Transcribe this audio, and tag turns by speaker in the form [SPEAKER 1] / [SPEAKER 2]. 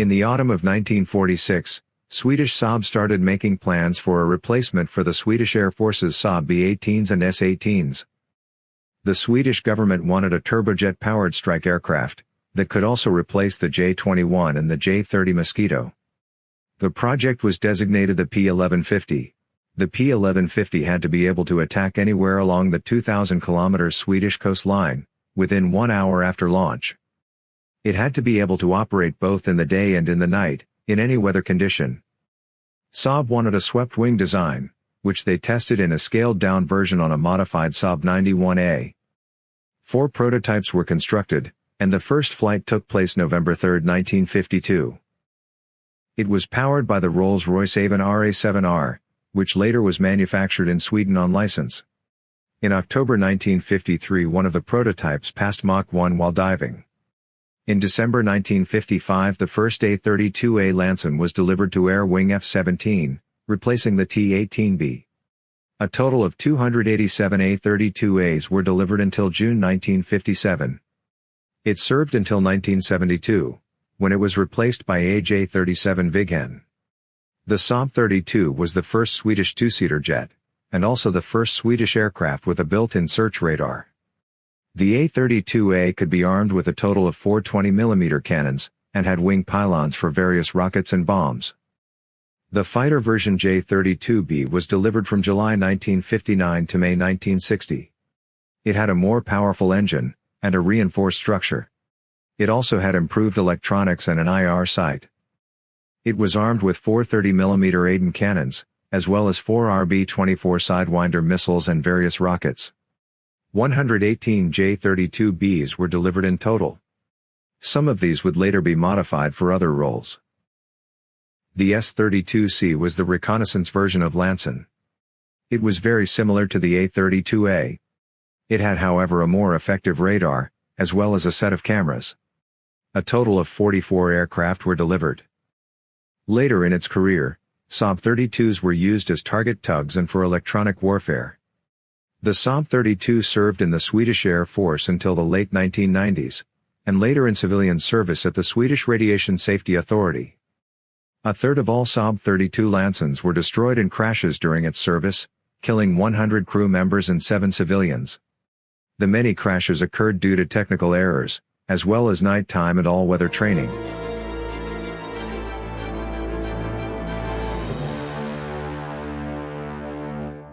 [SPEAKER 1] In the autumn of 1946, Swedish Saab started making plans for a replacement for the Swedish Air Force's Saab B-18s and S-18s. The Swedish government wanted a turbojet-powered strike aircraft, that could also replace the J-21 and the J-30 Mosquito. The project was designated the P-1150. The P-1150 had to be able to attack anywhere along the 2,000 km Swedish coastline, within one hour after launch. It had to be able to operate both in the day and in the night, in any weather condition. Saab wanted a swept-wing design, which they tested in a scaled-down version on a modified Saab 91A. Four prototypes were constructed, and the first flight took place November 3, 1952. It was powered by the Rolls-Royce Avon RA7R, which later was manufactured in Sweden on license. In October 1953 one of the prototypes passed Mach 1 while diving. In December 1955 the first A-32A Lansen was delivered to Air Wing F-17, replacing the T-18B. A total of 287 A-32As were delivered until June 1957. It served until 1972, when it was replaced by AJ-37 Viggen. The Saab 32 was the first Swedish two-seater jet, and also the first Swedish aircraft with a built-in search radar. The A-32A could be armed with a total of four 20mm cannons, and had wing pylons for various rockets and bombs. The fighter version J-32B was delivered from July 1959 to May 1960. It had a more powerful engine, and a reinforced structure. It also had improved electronics and an IR sight. It was armed with four 30mm Aden cannons, as well as four RB-24 Sidewinder missiles and various rockets. 118 J-32Bs were delivered in total. Some of these would later be modified for other roles. The S-32C was the reconnaissance version of Lansen. It was very similar to the A-32A, it had however a more effective radar, as well as a set of cameras. A total of 44 aircraft were delivered. Later in its career, Saab 32s were used as target tugs and for electronic warfare. The Saab 32 served in the Swedish Air Force until the late 1990s, and later in civilian service at the Swedish Radiation Safety Authority. A third of all Saab 32 Lansens were destroyed in crashes during its service, killing 100 crew members and 7 civilians. The many crashes occurred due to technical errors, as well as nighttime and all-weather training.